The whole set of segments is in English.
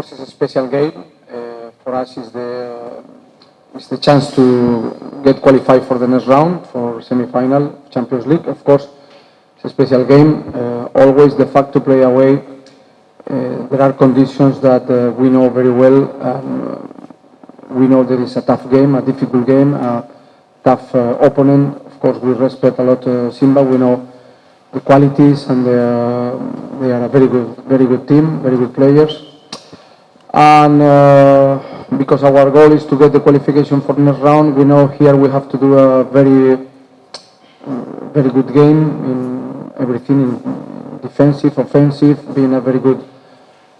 course, it's a special game. Uh, for us, it's the it's the chance to get qualified for the next round for semi-final Champions League. Of course, it's a special game. Uh, always the fact to play away. Uh, there are conditions that uh, we know very well. Um, we know there is a tough game, a difficult game, a tough uh, opponent. Of course, we respect a lot Simba. We know the qualities and are, they are a very good, very good team, very good players. And uh, because our goal is to get the qualification for next round, we know here we have to do a very, very good game in everything, in defensive, offensive, being a very good,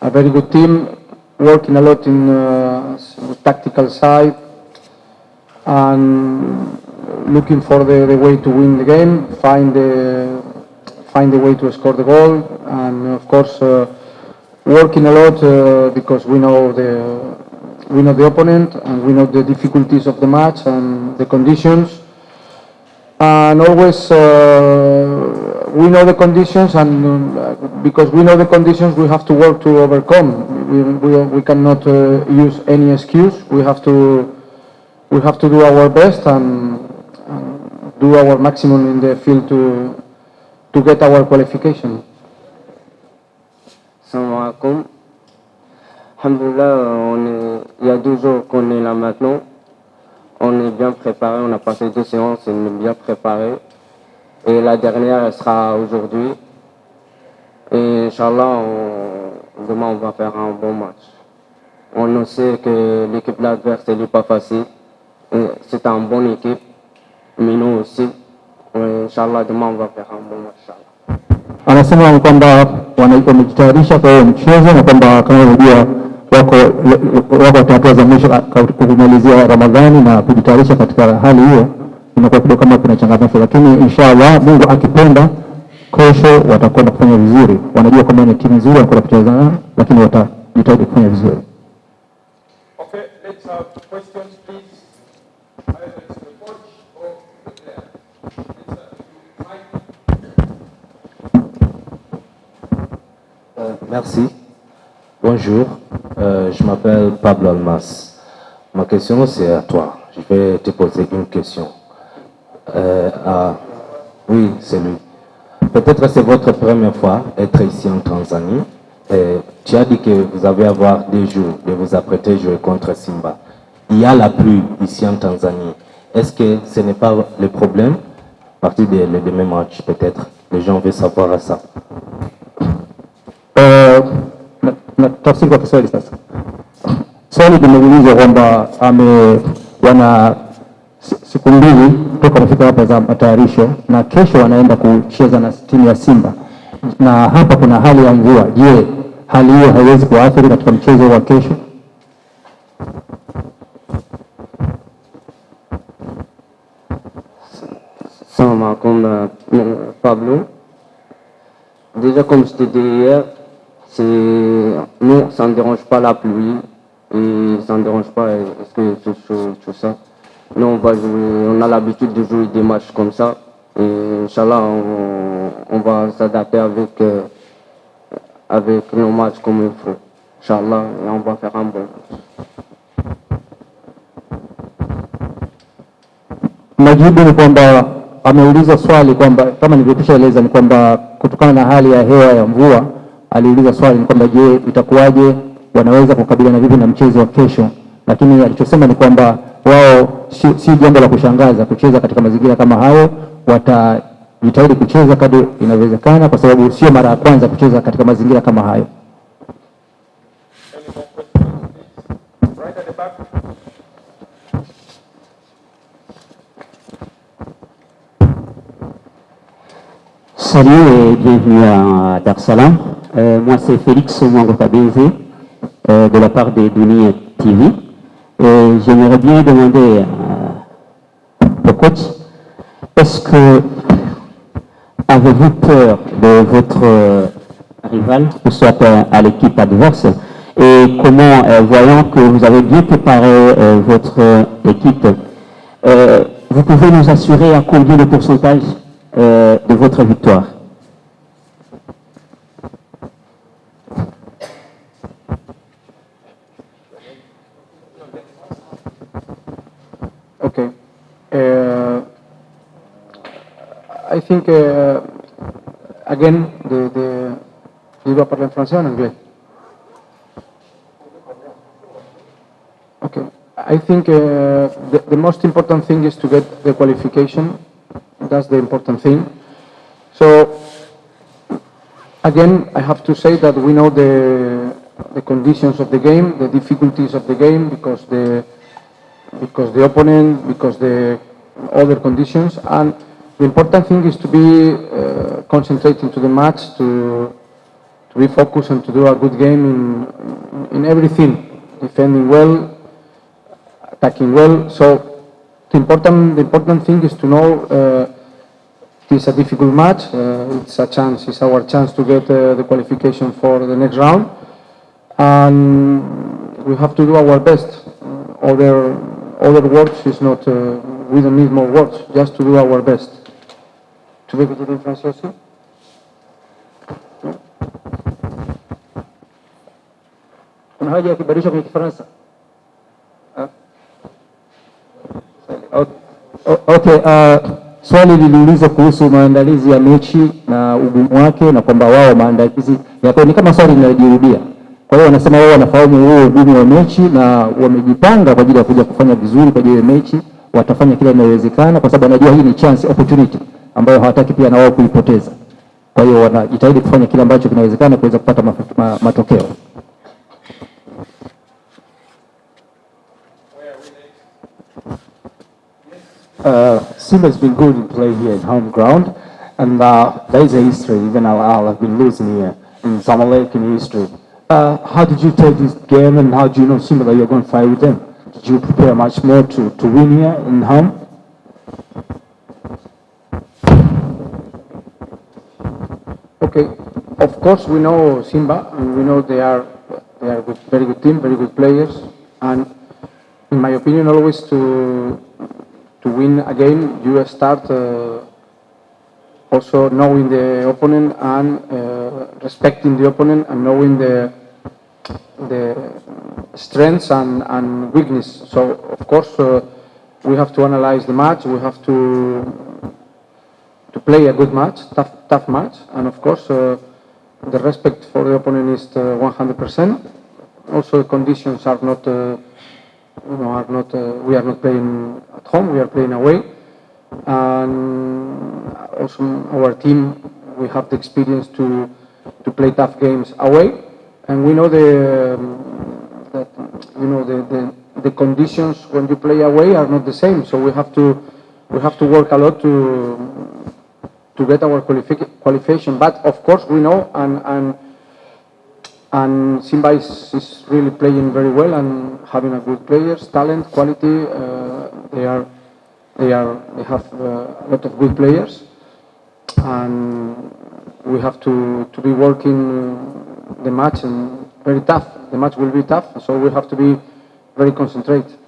a very good team, working a lot in uh, tactical side, and looking for the, the way to win the game, find the find a way to score the goal, and of course uh, working a lot uh, because we know the we know the opponent and we know the difficulties of the match and the conditions, and always uh, we know the conditions, and uh, because we know the conditions, we have to work to overcome. We we, we cannot uh, use any excuse. We have to we have to do our best and, and do our maximum in the field to to get our qualification. Salam alaikum. Alhamdulillah, on est, il y a deux jours qu'on est là maintenant. On est bien préparé, on a passé deux séances on est bien préparé. Et la dernière, elle sera aujourd'hui. Et Inch'Allah, demain, on va faire un bon match. On sait que l'équipe adverse, elle n'est pas facile. C'est une bonne équipe, mais nous aussi. Inch'Allah, demain, on va faire un bon match. Anasema ni kwamba wamejitayarisha kwa hiyo mchezo na kwamba kama unajua wako wako katika hatua za mwisho kumalizia Ramadhani na kujitayarisha katika hali hiyo, inakuwa kidogo kama kuna changamoto, lakini inshallah Mungu akipenda, kesho watakwenda kufanya vizuri. Wanajua kwamba ni timu nzuri wanakwenda kucheza lakini watajitahidi kufanya vizuri. Okay, let's have questions, please. Merci. Bonjour. Euh, je m'appelle Pablo Almas. Ma question, c'est à toi. Je vais te poser une question. Euh, Oui, c'est lui. Peut-être c'est votre première fois être ici en Tanzanie. Tu as dit que vous allez avoir des jours de vous apprêter à jouer contre Simba. Il y a la pluie ici en Tanzanie. Est-ce que ce n'est pas le problème? À partir de le demain match, peut-être Les gens veulent savoir ça. Na- tafsiri kwa Kiswahili sasa. Swali limeulizwa kwamba ame wana siku mbili toka wamefika hapa za matayarisho na kesho wanaenda kucheza na timu ya Simba, na hapa kuna hali ya mvua. Je, hali hiyo haiwezi kuathiri katika mchezo wa kesho? Salamu alaikum, euh, Pablo. Déjà, comme je te hier, nous, ça ne dérange pas la pluie et ça ne dérange pas euh, chaud, tout ça? Nous, on va jouer, on a l'habitude de jouer des matchs comme ça et Inch'Allah, on, on va s'adapter avec, euh, nos matchs comme il faut. Inch'Allah, et on va faire un bon match. Majibu ya aliuliza swali ni kwamba je, itakuwaje, wanaweza kukabiliana vipi na mchezo wa kesho? Lakini alichosema ni kwamba wao si, si jambo la kushangaza kucheza katika mazingira kama hayo, watajitahidi kucheza kadri inavyowezekana, kwa sababu sio mara ya kwanza kucheza katika mazingira kama hayo. Salut et bienvenue à Dar es Salaam. Euh, moi, c'est Félix Mwango euh, de la part des Dunia TV. J'aimerais bien demander à- au coach, est-ce que avez-vous peur de votre euh, rival, ce soit euh, à l'équipe adverse? Et comment, euh, voyant que vous avez bien préparé euh, votre euh, équipe, euh, vous pouvez nous assurer à combien de pourcentage euh, de votre victoire? I think, uh, again, de, de, il doit parler en français ou en anglais? Okay. I think uh, the, the most important thing is to get the qualification. That's the important thing. So, again, I have to say that we know the, the conditions of the game, the difficulties of the game, because the, because the opponent, because the other conditions, and the important thing is to be uh, concentrating to the match, to, to be focused and to do a good game in, in everything, defending well, attacking well. So the important, the important thing is to know uh, it is a difficult match. Uh, it's a chance, it's our chance to get uh, the qualification for the next round. And we have to do our best. Other, other words is not, we don't need more words, just to do our best. Tu veux que français aussi? Kuna haja ya kubadilisha kwenye Kifaransa? Okay, uh, swali liliuliza kuhusu maandalizi ya mechi na ugumu wake na kwamba wao maandalizi yako ni kama swali linajirudia. Kwa hiyo wanasema wao wanafahamu huo ugumu wa mechi na wamejipanga kwa ajili ya kuja kufanya vizuri kwa ajili ya mechi, watafanya kila inayowezekana kwa sababu wanajua hii ni chance opportunity ambayo hawataki pia na wao kuipoteza. Kwa hiyo wanajitahidi kufanya ambacho kinawezekana kuweza kupata ma, ma, matokeo. Uh, Simba's been good in play here at home ground, and uh, there is a history. Even Al Ahly have been losing here in Zamalek in history. Uh, how did you take this game, and how do you know Simba that you're going to fight with them? Did you prepare much more to, to win here in home? Of course we know Simba and we know they are they are very good team, very good players, and in my opinion, always to to win a game, you start uh, also knowing the opponent and uh, respecting the opponent and knowing the the strengths and, and weakness. So of course uh, we have to analyze the match. We have to to play a good match, tough, tough match, and of course uh, the respect for the opponent is uh, 100%. Also, the conditions are not, uh, you know, are not. Uh, we are not playing at home. We are playing away, and also our team we have the experience to to play tough games away, and we know the um, that you know the, the the conditions when you play away are not the same. So we have to we have to work a lot to to get our qualifi- qualification. But of course, we know and and and Simba is, is really playing very well and having a good players, talent, quality. Uh, they are they are they have uh, a lot of good players, and we have to to be working the match and very tough. The match will be tough, so we have to be very concentrated.